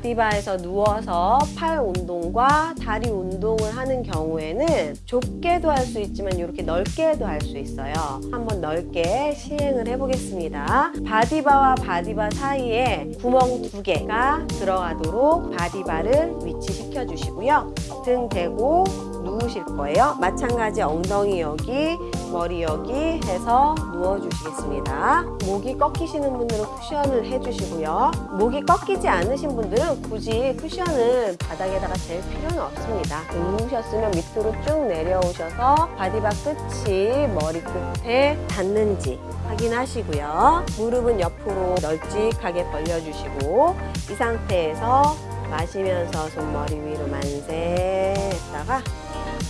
바디바에서 누워서 팔 운동과 다리 운동을 하는 경우에는 좁게도 할 수 있지만 이렇게 넓게도 할 수 있어요. 한번 넓게 시행을 해보겠습니다. 바디바와 바디바 사이에 구멍 두 개가 들어가도록 바디바를 위치 시켜 주시고요. 등 대고 누우실 거예요. 마찬가지 엉덩이 여기, 머리 여기 해서 누워 주시겠습니다. 목이 꺾이시는 분들은 쿠션을 해주시고요. 목이 꺾이지 않으신 분들은 굳이 쿠션을 바닥에다가 댈 필요는 없습니다. 누우셨으면 밑으로 쭉 내려오셔서 바디바 끝이 머리 끝에 닿는지 확인하시고요. 무릎은 옆으로 널찍하게 벌려주시고 이 상태에서 마시면서 손머리 위로 만세 했다가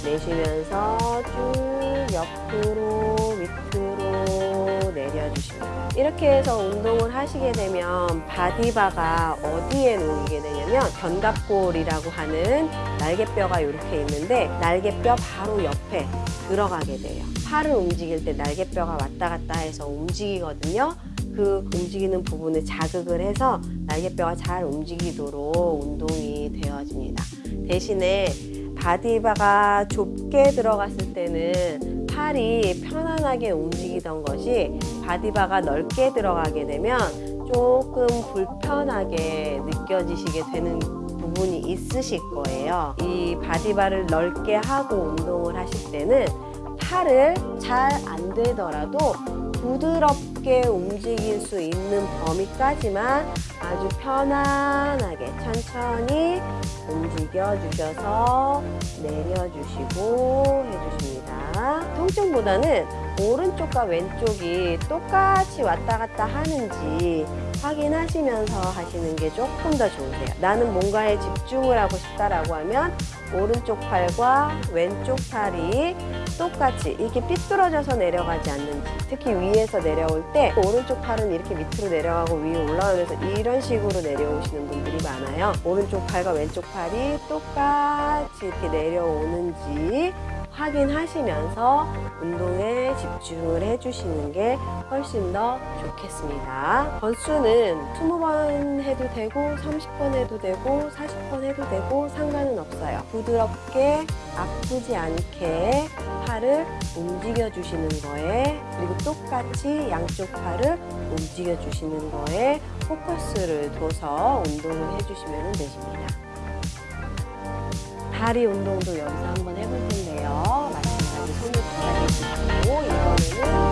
내쉬면서 쭉 옆으로 밑으로 내려주십니다. 이렇게 해서 운동을 하시게 되면 바디바가 어디에 놓이게 되냐면 견갑골이라고 하는 날개뼈가 이렇게 있는데 날개뼈 바로 옆에 들어가게 돼요. 팔을 움직일 때 날개뼈가 왔다 갔다 해서 움직이거든요. 그 움직이는 부분을 자극을 해서 날개뼈가 잘 움직이도록 운동이 되어집니다. 대신에 바디바가 좁게 들어갔을 때는 팔이 편안하게 움직이던 것이 바디바가 넓게 들어가게 되면 조금 불편하게 느껴지시게 되는 부분이 있으실 거예요. 이 바디바를 넓게 하고 운동을 하실 때는 팔을 잘 안 되더라도 부드럽게 움직일 수 있는 범위까지만 아주 편안하게 천천히 움직여 주셔서 내려주시고 해주십니다. 통증보다는 오른쪽과 왼쪽이 똑같이 왔다 갔다 하는지 확인하시면서 하시는 게 조금 더 좋으세요. 나는 뭔가에 집중을 하고 싶다라고 하면 오른쪽 팔과 왼쪽 팔이 똑같이 이렇게 삐뚤어져서 내려가지 않는지 특히 위에서 내려올 때 오른쪽 팔은 이렇게 밑으로 내려가고 위로 올라오면서 이런 식으로 내려오시는 분들이 많아요. 오른쪽 팔과 왼쪽 팔이 똑같이 이렇게 내려오는지 확인하시면서 운동에 집중을 해주시는 게 훨씬 더 좋겠습니다. 번수는 20번 해도 되고 30번 해도 되고 40번 해도 되고 상관은 없어요. 부드럽게 아프지 않게 팔을 움직여 주시는 거에 그리고 똑같이 양쪽 팔을 움직여 주시는 거에 포커스를 둬서 운동을 해주시면 되십니다. 다리 운동도 여기서 한번 해볼 텐데요. 마찬가지 손을 바닥에 주시고 이번에는